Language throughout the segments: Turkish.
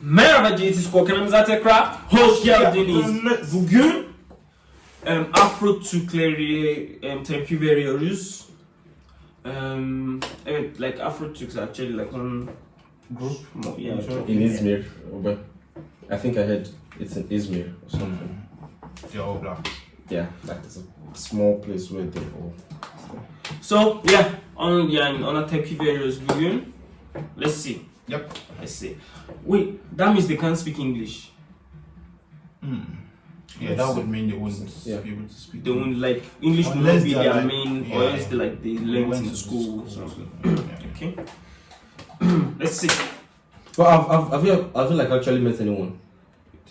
Merhaba GT Squad kanalımıza tekrar hoş geldiniz. Bugün em, Afro Türkleri em, tepki veriyoruz. Em, evet, like Afro Turks actually like one group. mo- Yeah, çok- in Izmir, but I think I heard it's in Izmir or something. Yo, blah. Yeah, like it's a small place where they all. So yeah, on yani ona tepki veriyoruz bugün. Let's see. Yep. Let's see. Wait, that means they can't speak English. Hmm. Yeah, that would mean they wouldn't Yeah. be able to speak. They won't like English will not be their like- main, or else they like they They learned in to school. or school. something. Yeah. Okay. Let's see. Well, I've, I've, have you, have you like actually met anyone?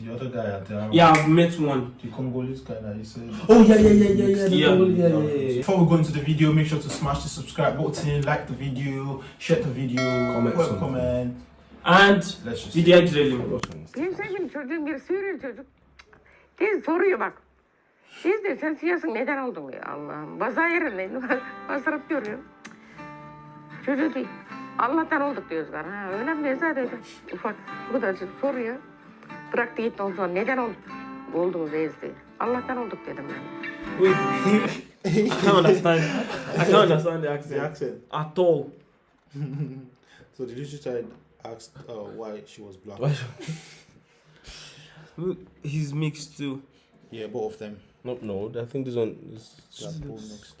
The other guy at the Yeah, I've met one. the Congolese guy that you said. Oh yeah, yeah, yeah, yeah, yeah. the Yeah. Congol- yeah, yeah, yeah, yeah. Before we go into the video, make sure to smash the subscribe button, like the video, share the video, Comment something. comment. And Let's just. videoya girelim. Benim sevgilim çocuğum bir Suriyeli çocuk. Tez soruyor bak. Biz de sen siyasın neden oldun ya Allah'ım. Baza yerindeyim. Basırıp görüyor. Çocuğu değil. Allah'tan olduk diyorlar. Ha, öyle mi? Zaten ufak. Bu da soruyor. Bıraktı gitti ondan sonra neden olduk? Oldunuz ezdi. Allah'tan olduk dedim ben. Wait, I can't understand. I can't understand the accent, The accent. at all. So the little child asked uh, why she was black. Why- He's mixed too. Yeah, both of them. No, no. I think this one is. They are both mixed.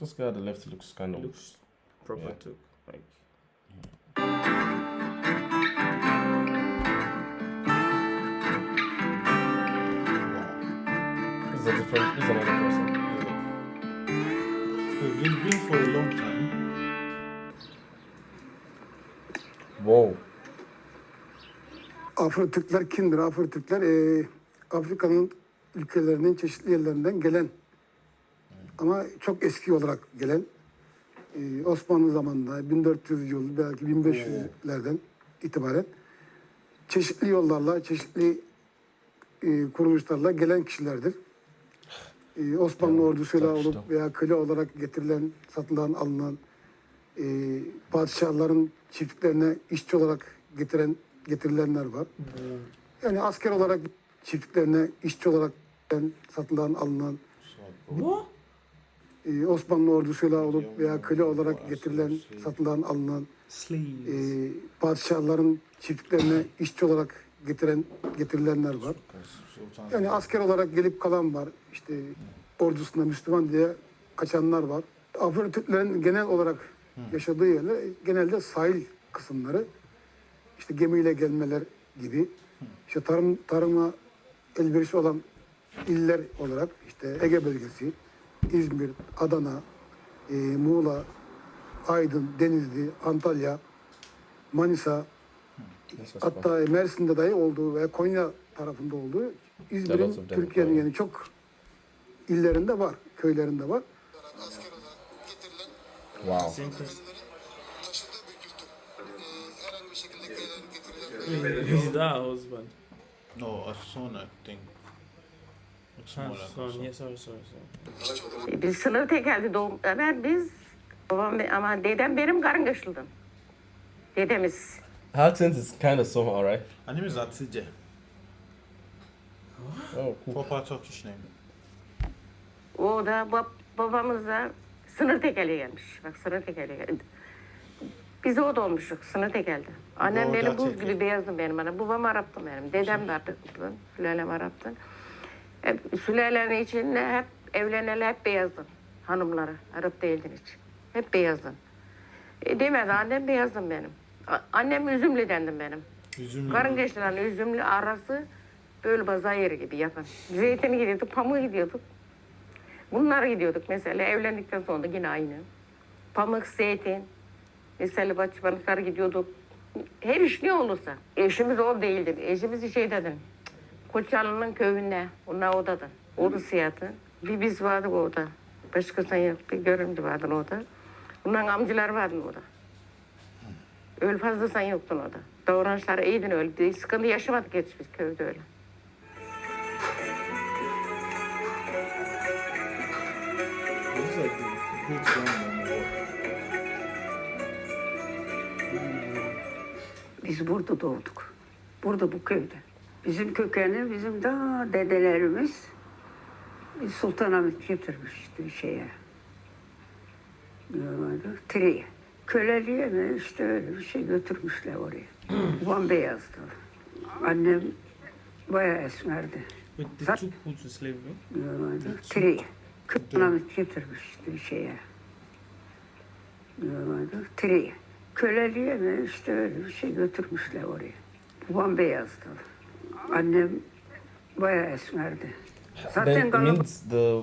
This guy at the left looks kind of. Looks proper Yeah. too. Like This is a different. This is another person. They've been for a long time. Wow. Afro Türkler kimdir? Afro Türkler eee, Afrika'nın ülkelerinin çeşitli yerlerinden gelen ama çok eski olarak gelen eee, Osmanlı zamanında 1400 yıl belki 1500'lerden itibaren çeşitli yollarla, çeşitli eee, kuruluşlarla gelen kişilerdir. Eee, Osmanlı ordusuyla olup veya köle olarak getirilen, satılan, alınan eee padişahların çiftliklerine işçi olarak getiren getirilenler var. Yani asker olarak çiftliklerine işçi olarak satılan, alınan what? eee, Osmanlı ordusuyla olup veya köle olarak getirilen, satılan, alınan eee padişahların çiftliklerine işçi olarak getiren getirilenler var. Yani asker olarak gelip kalan var. İşte ordusunda Müslüman diye kaçanlar var. Afro Türklerin genel olarak yaşadığı yerler genelde sahil kısımları. İşte gemiyle gelmeler gibi. İşte tarım tarıma elverişli olan iller olarak işte Ege bölgesi, İzmir, Adana, e, Muğla, Aydın, Denizli, Antalya, Manisa, Hatta Mersin'de dahi olduğu ve Konya tarafında olduğu İzmir'in. Türkiye'nin yani çok illerinde var, köylerinde var. Wow. Is that husband? No, a son, I think. It's more Ah, like a son. Yeah, sorry, sorry, sorry. E, Biz sınır tekeldi doğum. Ben biz babam ama dedem benim karıngaşlıdım. Dedemiz. Accent is kind of somehow, right? Her name is Atije. Oh, cool. Proper Turkish name. O da bab, babamız da sınır tekeli gelmiş. Bak sınır tekeli geldi. Biz o doğmuştuk sınır tekeldi. Annem Doğru, benim buz gibi beyazdı benim annem. Babam Arap'tı benim. Dedem de Arap'tı. Sülalem Arap'tı. Hep, sülalenin içinde hep evleneli hep beyazdı. Hanımları. Arap değildin hiç. Hep beyazdı. E, demedi annem beyazdım benim. A- annem üzümlüdendim benim. Üzümlü. Karın geçtiren üzümlü arası böyle baza yeri gibi yakın. Zeytini gidiyorduk, pamuğu gidiyorduk. Bunlara gidiyorduk mesela evlendikten sonra da yine aynı. Pamuk, zeytin, mesela bahçıvanlıklara gidiyorduk. Her iş ne olursa. Eşimiz o değildi. Eşimiz şey dedin. Koçanlı'nın köyünde. Onlar odadır. Oda siyahı. Bir biz vardık orada. Başkasından yok. Bir göründü vardı orada. Bunların amcalar vardı orada. Öyle fazla sen yoktun orada. Davranışları iyiydin öyle. Sıkıntı yaşamadık hiç biz köyde öyle. Biz burada doğduk. Burada bu köyde. Bizim kökeni bizim daha dedelerimiz bir Sultanahmet getirmişti şeye. Normalde Tire'ye. Köleliğe mi işte öyle bir şey götürmüşler oraya. Babam beyazdı. Annem bayağı esmerdi. They That- took who to slavery? Normalde Tire'ye. Sultanahmet getirmişti şeye. Tire'ye. Köleliğe mi işte öyle bir şey götürmüşler oraya. Babam beyazdı. Annem bayağı esmerdi. Zaten Galip means the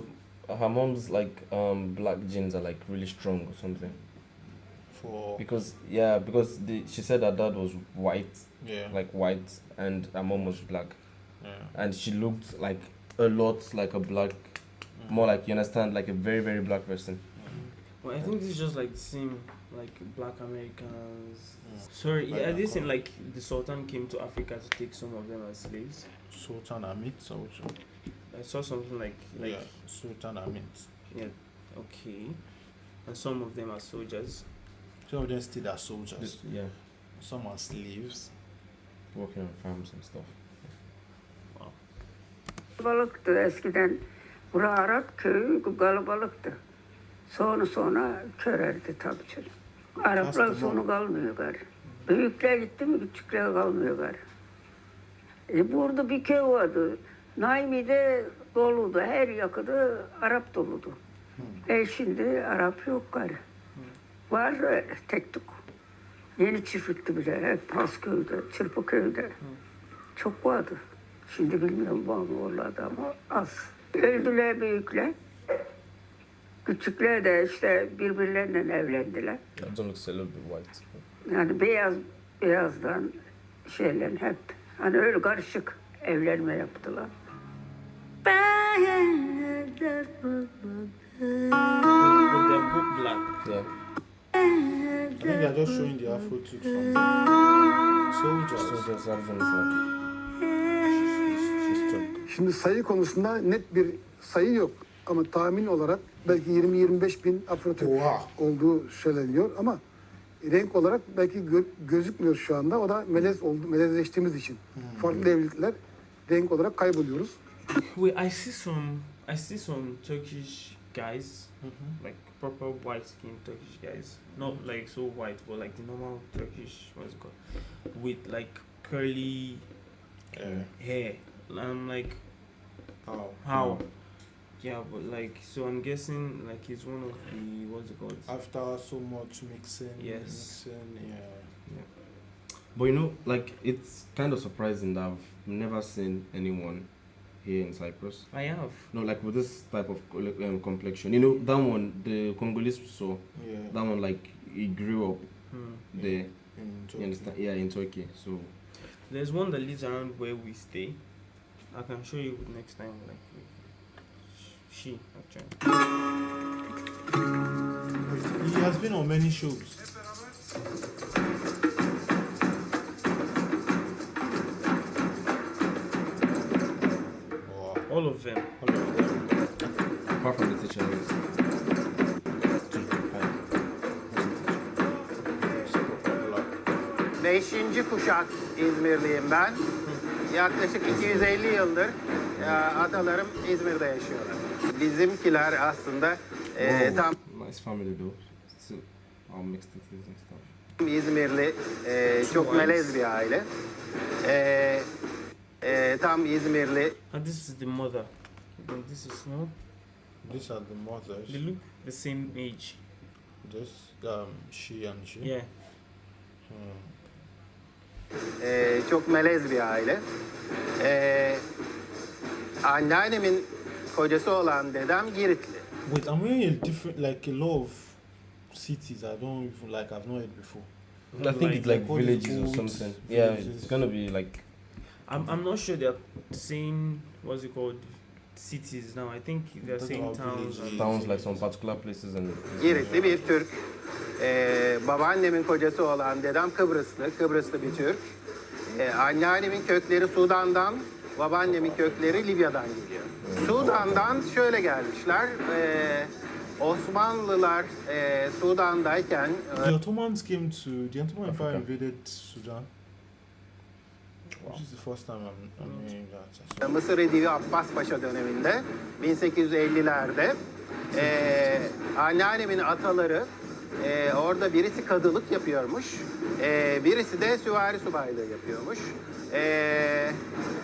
her mom's like um black genes are like really strong or something. For Because yeah, because the, she said her dad was white, yeah, like white, and her mom was black, yeah. and she looked like a lot like a black, more like you understand, like a very very black person. Well, I think this is just like the same, like black Americans. Mm. Sorry, Like yeah, that this in like the Sultan came to Africa to take some of them as slaves. Sultan Amit also. I saw something like like yeah, Sultan Amit. yeah, okay, and some of them are soldiers. Some of them still are soldiers. This- yeah, Some are slaves. working on farms and stuff. Kalabalıktı eskiden. Bura Arap köyü kalabalıktı. Sonra sonra körerdi tabii canım. Araplar Aslında- sonu kalmıyor gari. Büyükler gitti mi küçükler kalmıyor gari. E burada bir köy vardı. Naimi'de doludu. Her yakıda Arap doludu. E şimdi Arap yok gari. Var öyle tek tük. Yeni çiftlikti bile. Hep Pasköy'de, Çırpıköy'de. Çok vardı. Şimdi bilmiyorum var mı oralarda ama az. Öldüler büyükler. Küçükler de işte birbirleriyle evlendiler. Little bit white. Yani beyaz beyazdan şeyler hep hani öyle karışık evlenme yaptılar. With their book black. Yeah. I think they are just showing the Afro soldiers. There's something She's, she's Turk. Şimdi sayı konusunda net bir sayı yok. Ama tahmin olarak belki 20-25 bin Afro-Türk Oha. olduğu söyleniyor ama renk olarak belki gö- gözükmüyor şu anda. O da melez oldu, melezleştiğimiz için. Farklı evlilikler renk olarak kayboluyoruz. Wait, I see some. I see some Turkish guys, mm-hmm. like proper white skin Turkish guys. Not mm-hmm. like so white, but like the normal Turkish. What's it called? With like curly Yeah. hair. And I'm like, How? how? Hmm. Yeah, but like, so I'm guessing like he's one of the what's it called? After so much mixing, Yes. mixing, yeah. But you know, like it's kind of surprising that I've never seen anyone here in Cyprus. I have. No, like with this type of um, complexion. You know, that one, the Congolese saw, Yeah. that one, like, he grew up Hmm. there. in You Turkey. understand? Yeah, in Turkey. So, There's one that lives around where we stay. I can show you next time. Like, she actually. He has been on many shows. All of them. All of them. apart from the teacher. Beşinci kuşak İzmirliyim ben. Yaklaşık 250 yıldır e, atalarım İzmir'de yaşıyorlar. Bizimkiler aslında e, tam nice family though. Still, all mixed and stuff. İzmirli, e, çok melez bir aile. E, e, tam İzmirli, And this is the mother. And this is no. These are the mothers. They look the same age. This, um, she and she. Yeah. Hmm. e, çok melez bir aile. E, anneannemin kocası olan dedem Giritli. Wait, I'm hearing a different, like a lot of cities I don't even like. I've not heard before. I think it's like all these villages or something. Yeah, villages. it's gonna be like I'm, I'm not sure they're saying what's it called cities now. I think they're saying towns. towns, like some particular places and. Giritli bir Türk. Ee, babaannemin kocası olan dedem Kıbrıslı, Kıbrıslı bir Türk. Ee, anneannemin kökleri Sudan'dan, babaannemin kökleri Libya'dan geliyor. Sudan'dan şöyle gelmişler. ee, Osmanlılar ee, Sudan'dayken The Ottomans came to the Ottoman Empire invaded Sudan. This is the first time I'm, I'm hearing that. Mısır Edivi Abbas Paşa döneminde 1850'lerde eee anneannemin ataları eee, orada birisi kadılık yapıyormuş. eee, birisi de süvari subaylığı yapıyormuş. Eee,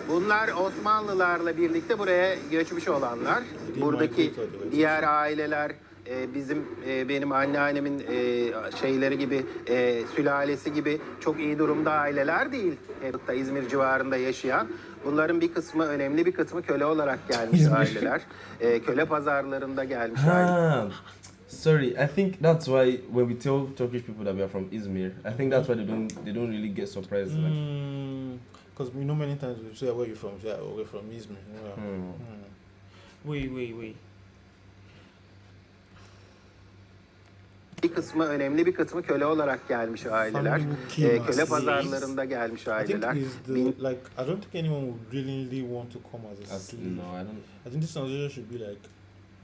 bunlar Osmanlılarla birlikte buraya göçmüş olanlar. Buradaki diğer aileler e, bizim e, benim anneannemin e, şeyleri gibi e, sülalesi gibi çok iyi durumda aileler değil. Da İzmir civarında yaşayan. Bunların bir kısmı önemli bir kısmı köle olarak gelmiş aileler. E, köle pazarlarında gelmiş aileler. Sorry. I think that's why when we tell Turkish people that we are from Izmir, I think that's why they don't they don't really get surprised. Like, Because we know many times we say where you from, yeah, we're from Izmir. Yeah. hmm. Hmm. Wait, wait, wait. Bir kısmı önemli bir kısmı köle olarak gelmiş aileler. E, köle pazarlarında gelmiş I think aileler. is the Bin- like I don't think anyone would really want to come as a As- slave. no, I don't I think this transition should be like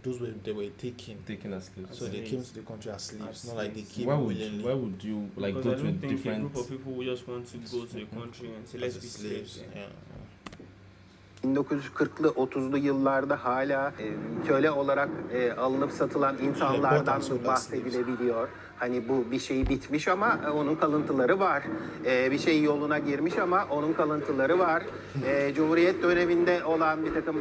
those were they were taken. taken as slaves. So they Slaves. came to the country as slaves, As not like they came Why would willingly. why would you like because go I to a don't think a different? group of people who just want to go to the country and say, let's as be slaves. slaves. Yeah. Yeah. 1940'lı 30'lu yıllarda hala e, köle olarak e, alınıp satılan insanlardan bahsedilebiliyor. Hani bu bir şey bitmiş ama e, onun kalıntıları var. E, bir şey yoluna girmiş ama onun kalıntıları var. E, Cumhuriyet döneminde olan bir takım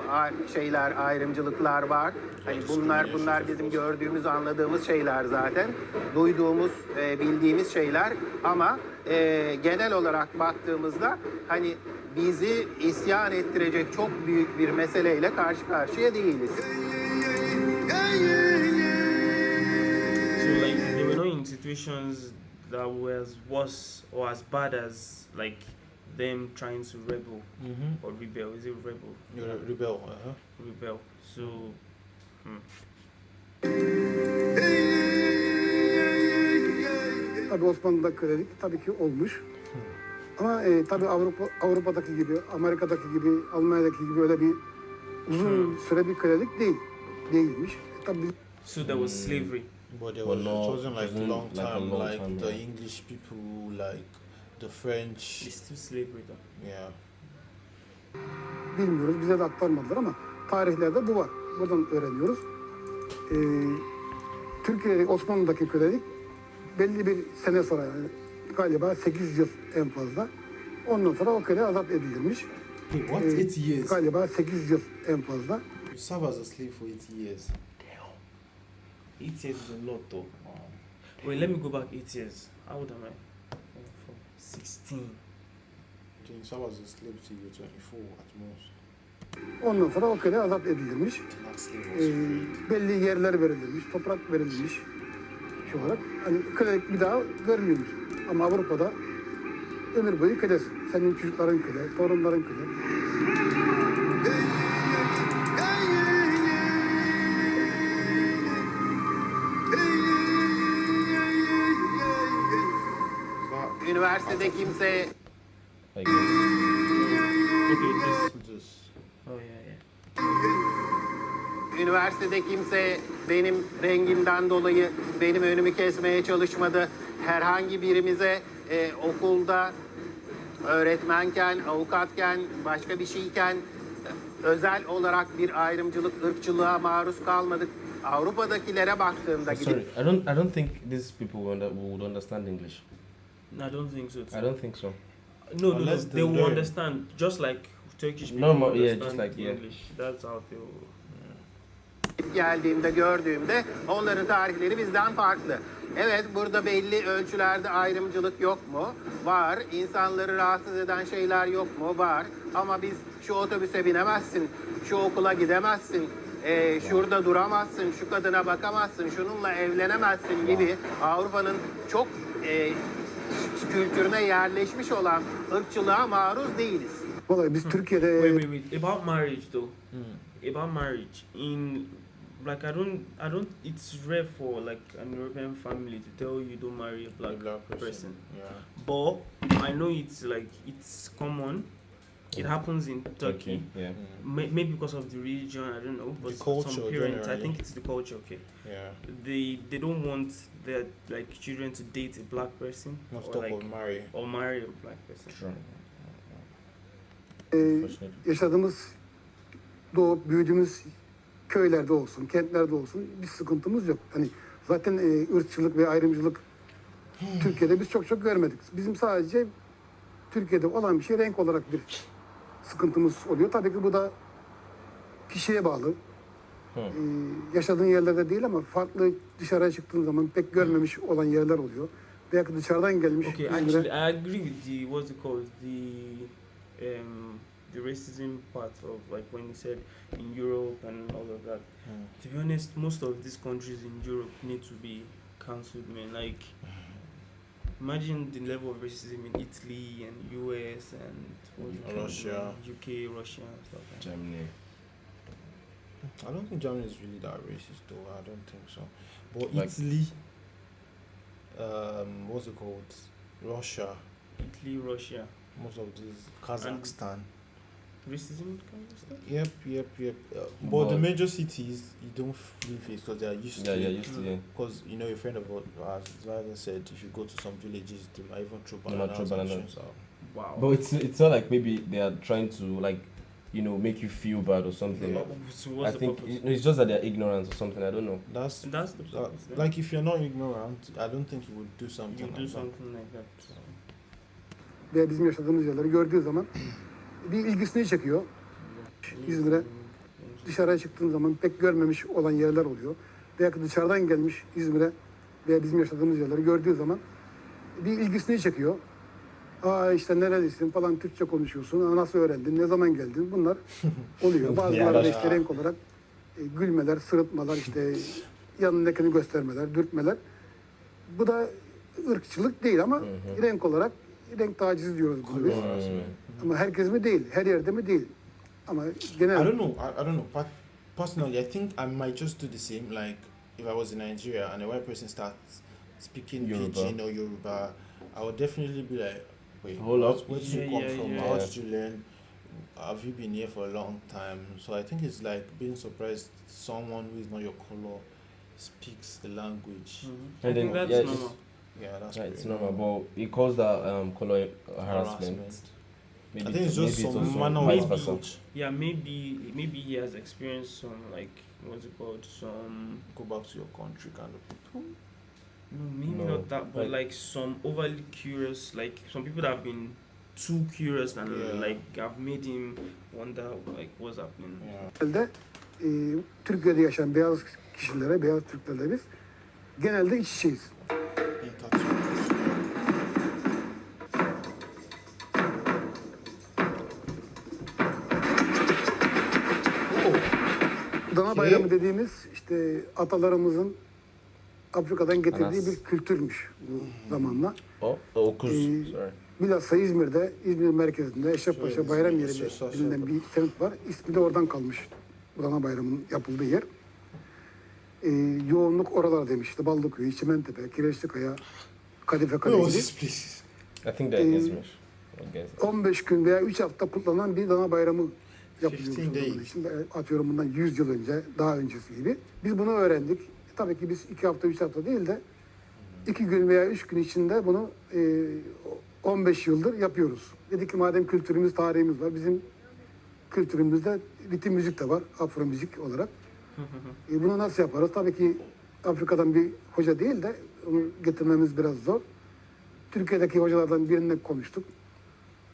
şeyler, ayrımcılıklar var. Hani bunlar bunlar bizim gördüğümüz, anladığımız şeyler zaten. Duyduğumuz, e, bildiğimiz şeyler ama e, genel olarak baktığımızda hani bizi isyan ettirecek çok büyük bir meseleyle karşı karşıya değiliz. So like they were not in situations that were as worse or as bad as like them trying to rebel Mm-hmm. or rebel. Is it rebel? A rebel. Uh-huh. Rebel. So hmm. Tabii Osmanlı'da kölelik tabii ki olmuş. Ama e, tabii Avrupa Avrupa'daki gibi, Amerika'daki gibi, Almanya'daki gibi öyle bir uzun süre bir kölelik değil. Değilmiş. Tabii biz so there was slavery. But there was, no, it wasn't like wasn't long time, long like time, the yeah. English people, like the French. It's still slavery though. Yeah. bilmiyoruz. Bize de aktarmadılar ama tarihlerde bu var. Buradan öğreniyoruz. Ee, Türkiye'de Osmanlı'daki kölelik belli bir sene sonra yani galiba 8 yıl en fazla. Ondan sonra o köle azat edilmiş. What? Ee, Eight years. Galiba 8 yıl en fazla. You serve as a slave for eight years. Eight years is a lot though. Wait, let me go back eight years. How old am I? Four, Sixteen. You can serve as a slave till you're 24 at most. Ondan sonra o köle azat edilmiş. Ee, belli yerler verilmiş, toprak verilmiş. Şu olarak hani kölelik bir daha görmüyormuş. Ama Avrupa'da ömür boyu kölesin. Senin çocukların köle, torunların köle. Üniversitede kimse Like, Okay, this. just Oh yeah, yeah. Üniversitede kimse benim rengimden dolayı benim önümü kesmeye çalışmadı. Herhangi birimize e, okulda öğretmenken, avukatken, başka bir şeyken özel olarak bir ayrımcılık, ırkçılığa maruz kalmadık. Avrupa'dakilere baktığımda sorry, gidip I don't I don't think these people would understand English. No, I don't think so. Too. I don't think so. No, no, no. They will understand, just like Turkish people Normal, yeah, understand just like, yeah. English. That's how they will. Geldiğimde, gördüğümde onların tarihleri bizden farklı. Evet, burada belli ölçülerde ayrımcılık yok mu? Var. İnsanları rahatsız eden şeyler yok mu? Var. Ama biz şu otobüse binemezsin, şu okula gidemezsin, e, şurada duramazsın, şu kadına bakamazsın, şununla evlenemezsin gibi Avrupa'nın çok e, kültürüne yerleşmiş olan ırkçılığa maruz değiliz. Vallahi biz Türkiye'de Wait, wait, wait. About marriage though. About marriage in like I don't I don't it's rare for like an European family to tell you don't marry a a black, black person. person. Yeah. But I know it's like it's common. It happens in Turkey. Yeah. Mm. May- Maybe because of the region, I don't know. But The culture some parents, I think it's the culture. Okay, Yeah. they they don't want their like children to date a black person Not or like of marry. or marry a black person. Sure. unfortunately. yaşadığımız, doğup büyüdüğümüz köylerde olsun, kentlerde olsun bir sıkıntımız yok. Hani zaten e, ırkçılık ve ayrımcılık Türkiye'de biz çok çok görmedik. Bizim sadece Türkiye'de olan bir şey renk olarak bir sıkıntımız oluyor. Tabii ki bu da kişiye bağlı. Ee, yaşadığın yerlerde değil ama farklı dışarıya çıktığın zaman pek görmemiş olan yerler oluyor. Belki dışarıdan gelmiş Okay, İzmir'e- actually, I agree with the what's it called the um the racism part of like when you said in Europe and all of that. To be honest, most of these countries in Europe need to be cancelled, man. Like, imagine the level of racism in Italy and US and what's it called, Russia. UK, Russia, and stuff. Like that. Germany. I don't think Germany is really that racist, though. I don't think so. But Like- Italy, um, what's it called? Russia, Italy, Russia, most of these, Kazakhstan. Racism kind of stuff. Yep, yep, yep. Uh, but the major cities, you don't really face because they are used Yeah, to yeah, it. used to yeah. Because you know, a friend of ours, Zayda said, if you go to some villages, they might even throw They might bananas. throw and bananas. Wow. But it's it's not like maybe they are trying to like, you know, make you feel bad or something. But- so what's I the think purpose? it's just that they're ignorant or something. I don't know. That's That's the purpose. then. like if you're not ignorant, I don't think you would do something. you like do that. something like that. So. veya bizim yaşadığımız yerleri gördüğü zaman bir ilgisini çekiyor. İzmir'e dışarıya çıktığın zaman pek görmemiş olan yerler oluyor. Belki dışarıdan gelmiş İzmir'e veya bizim yaşadığımız yerleri gördüğü zaman bir ilgisini çekiyor. Aa işte nerelisin falan Türkçe konuşuyorsun. Aa, Nasıl öğrendin? Ne zaman geldin? Bunlar oluyor. Bazıları da işte renk olarak e, gülmeler, sırıtmalar, işte yanındakini göstermeler, dürtmeler. Bu da ırkçılık değil ama renk olarak renk tacizi diyoruz bunu biz. Ama herkes mi değil, her yerde mi değil. Ama genel I don't know. I, I don't know. But personally, I think I might just do the same. Like if I was in Nigeria and a white person starts speaking Yoruba. Pidgin or Yoruba, I would definitely be like, "Wait, Hold where, up. where did Yeah, you come yeah, from? yeah. How did you learn? Have you been here for a long time?" So I think it's like being surprised someone who is not your color speaks the language. Mhm. I And think then, that's yeah, normal. Yeah, that's Yeah, it's normal, but it calls that um color harassment. Maybe I think it's just maybe some also manner vice of approach. Yeah, maybe maybe he has experienced some like what's it called? Some Go back to your country, kind of people. no, maybe No, not that, but like- like some overly curious, like some people that have been too curious and Yeah. like have made him wonder like what's happening. Yeah. genelde Türkiye'de yaşayan beyaz kişilere, beyaz Türklerle biz genelde iç Dana bayramı dediğimiz işte atalarımızın Afrika'dan getirdiği Anas. bir kültürmüş bu zamanla. Oh, okuz. Ee, Sorry. Bilhassa İzmir'de, İzmir merkezinde Eşrefpaşa Bayram İzmir, Yeri Eşrefpaşa. denilen bir semt var. İsmi de oradan kalmış. Bu Dana Bayramı'nın yapıldığı yer. Ee, yoğunluk oralar demiş. İşte Ballıkuyu, Çimentepe, Kireçlikaya, Kadife Kale Where was gibi. this place? I think they're Ee, Izmir. I guess. 15 gün veya 3 hafta kutlanan bir dana bayramı yapılıyor. 15 o zaman days. için. E, Atıyorum bundan 100 yıl önce, daha öncesi gibi. Biz bunu öğrendik. E, tabii ki biz 2 hafta, 3 hafta değil de 2 gün veya 3 gün içinde bunu e, 15 yıldır yapıyoruz. Dedik ki madem kültürümüz, tarihimiz var, bizim kültürümüzde ritim müzik de var, afro müzik olarak. E, bunu nasıl yaparız? Tabii ki Afrika'dan bir hoca değil de onu getirmemiz biraz zor. Türkiye'deki hocalardan birine konuştuk.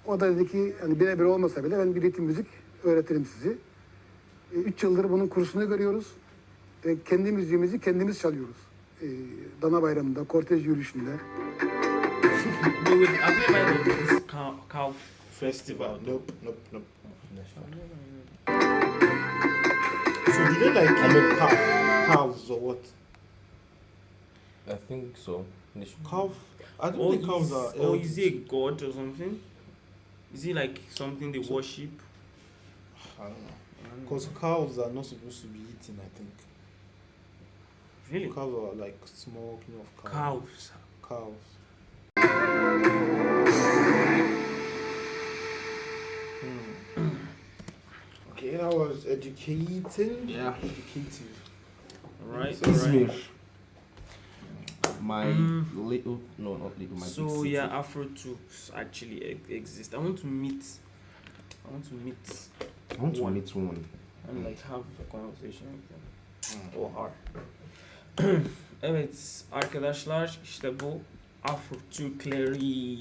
O da dedi ki hani birebir olmasa bile ben bir ritim müzik öğretirim sizi. E, üç yıldır bunun kursunu görüyoruz. E, kendi müziğimizi kendimiz çalıyoruz. E, Dana Bayramı'nda, kortej yürüyüşünde. Cow Festival. Nope, nope, nope. So do they like cow, cows or what? I think so. Cow? I don't Or think cows is, are. or is he a god or something? Is he like something they worship? I don't know. Because cows are not supposed to be eaten. I think Really? cows are like smoking of cow. Cows. Cows. Hmm. Okay, that was educating. Yeah. Educative. Right. Izmir. right. My Mm. little, no, not little, my big So city. yeah, Afro Tubes actually exist. I want to meet. I I want to meet I want to One. meet one. and like have a conversation with them. O har. evet arkadaşlar işte bu Afro Türkleri.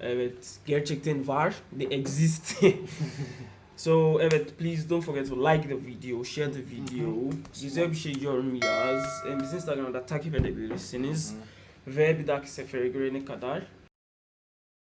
Evet gerçekten var. They exist. so evet please don't forget to like the video, share the video. Güzel bir şey yorum yaz. Em, Bizi Instagram'da takip edebilirsiniz. Ve bir dahaki sefere görene kadar